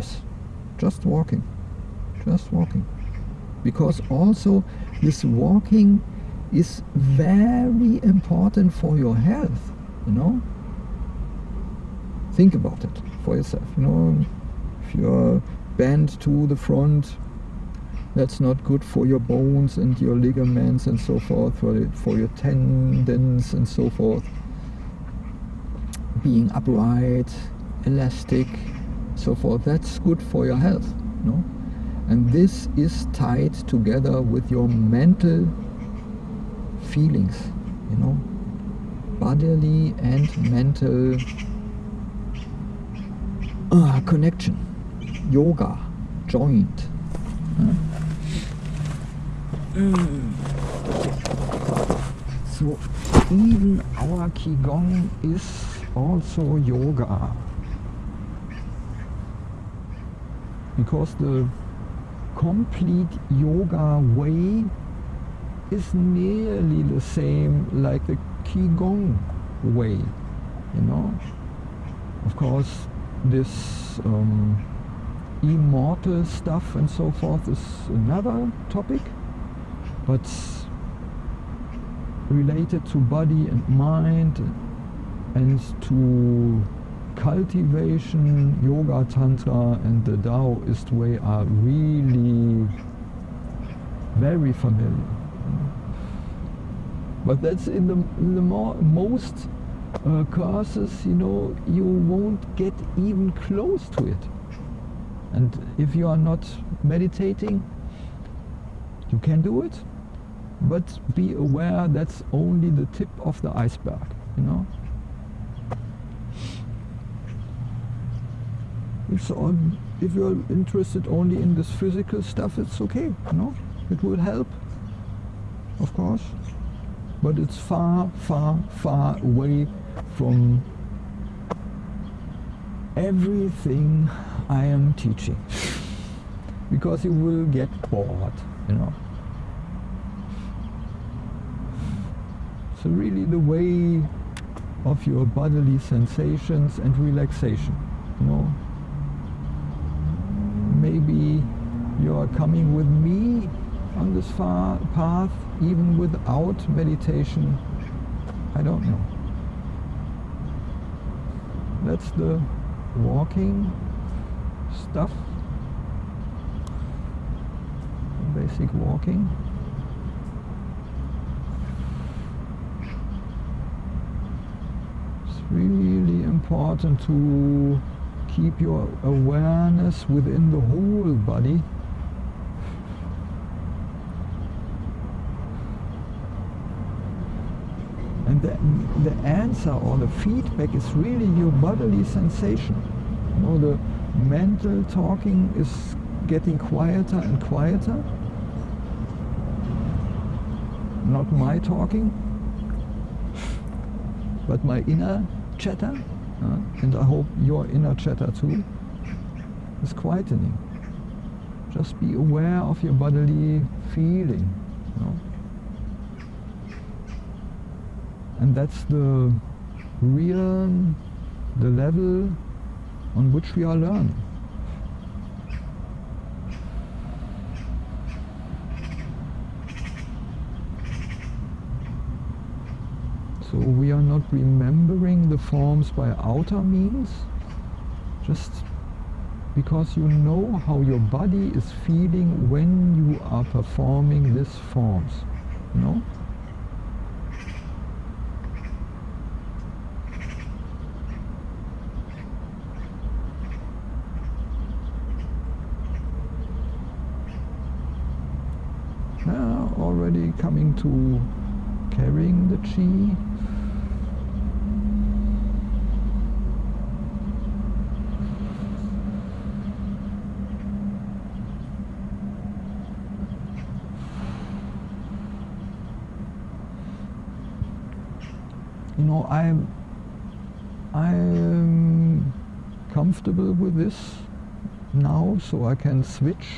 Yes, just walking, just walking. Because also this walking is very important for your health, you know. Think about it for yourself, you know. If you're bent to the front, that's not good for your bones and your ligaments and so forth, for, for your tendons and so forth. Being upright, elastic, so forth, that's good for your health, no? And this is tied together with your mental feelings, you know, bodily and mental uh, connection, yoga, joint. Mm. So even our Qigong is also yoga. Because the complete yoga way is nearly the same like the Qigong way, you know. Of course, this um, immortal stuff and so forth is another topic, but related to body and mind and to cultivation, yoga, tantra and the Taoist way are really very familiar. But that's in the, in the more, most uh, courses, you know, you won't get even close to it. And if you are not meditating, you can do it, but be aware that's only the tip of the iceberg, you know. If, on, if you're interested only in this physical stuff, it's okay, you know. It will help, of course, but it's far, far, far away from everything I am teaching because you will get bored, you know. So really the way of your bodily sensations and relaxation, you know. You are coming with me on this far path even without meditation. I don't know. That's the walking stuff. Basic walking. It's really important to keep your awareness within the whole body And the, answer or the feedback is really your bodily sensation. You know, the mental talking is getting quieter and quieter. Not my talking, but my inner chatter. Uh, and I hope your inner chatter too is quietening. Just be aware of your bodily feeling. You know? And that's the real the level on which we are learning. So we are not remembering the forms by outer means just because you know how your body is feeling when you are performing these forms you know already coming to carrying the chi. You know, I'm I'm comfortable with this now, so I can switch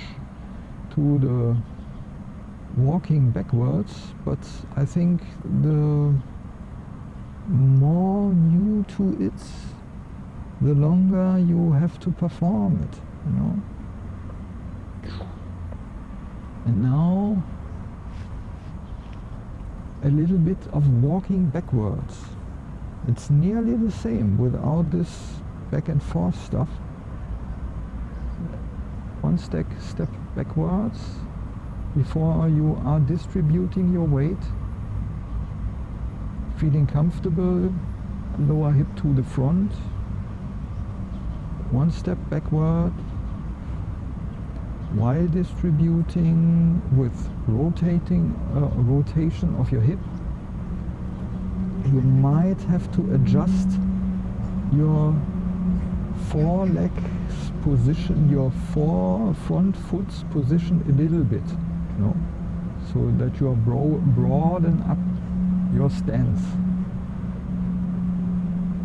to the walking backwards, but I think the more new to it, the longer you have to perform it. you know. And now a little bit of walking backwards. It's nearly the same without this back and forth stuff. One step, step backwards before you are distributing your weight. Feeling comfortable, lower hip to the front. One step backward while distributing with rotating uh, rotation of your hip you might have to adjust your foreleg's position your fore front foot's position a little bit know, so that you are bro broaden up your stance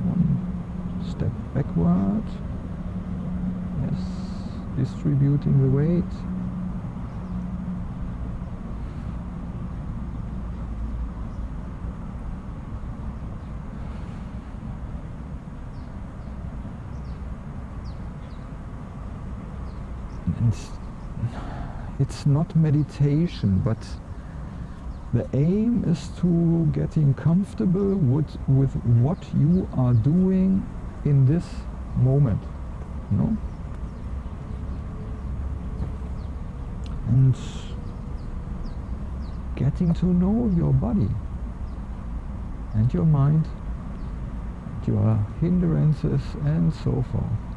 one step backward yes distributing the weight. And it's not meditation, but the aim is to getting comfortable with, with what you are doing in this moment. You know? and getting to know your body and your mind, your hindrances and so forth.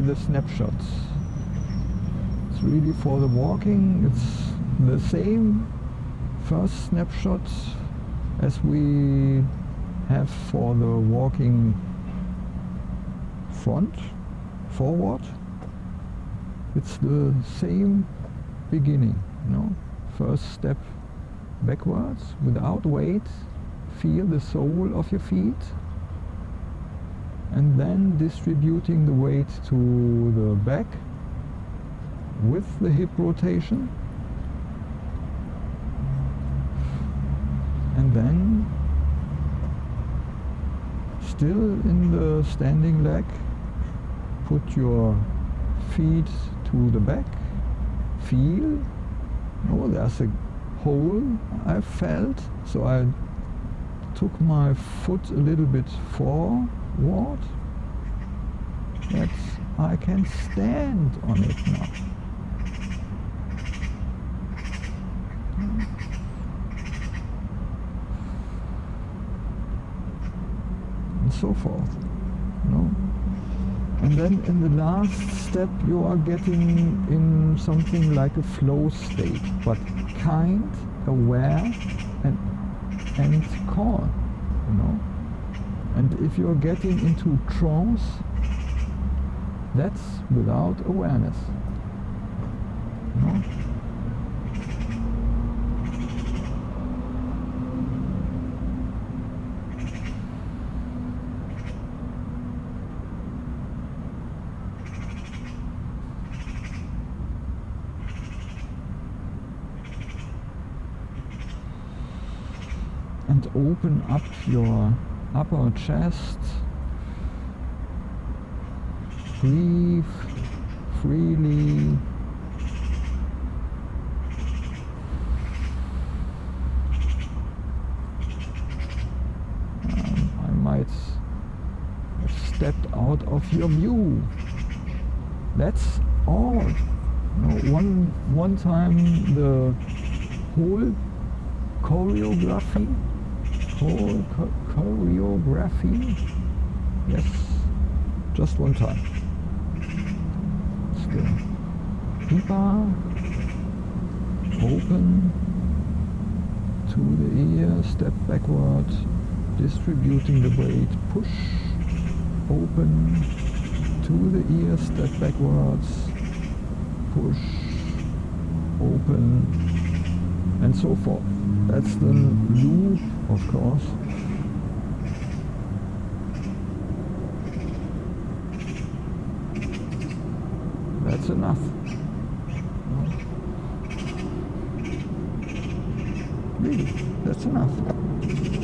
Maybe the snapshots. It's really for the walking, it's the same first snapshot as we have for the walking front, forward, it's the same beginning, you know. First step backwards without weight, feel the sole of your feet and then distributing the weight to the back with the hip rotation and then still in the standing leg. Put your feet to the back. Feel. Oh, there's a hole I felt. So I took my foot a little bit forward. That I can stand on it now. And so forth. Know? And then in the last step you are getting in something like a flow state, but kind, aware and, and calm, you know. And if you're getting into trance, that's without awareness. Know? and open up your upper chest. Breathe freely. Um, I might have stepped out of your view. That's all. Know, one one time the whole choreography whole choreography. Yes, just one time. Deeper. Open. To the ear, step backward, distributing the weight, push, open. To the ear, step backwards, push, open, and so forth. That's the loop of course. That's enough. Really, that's enough.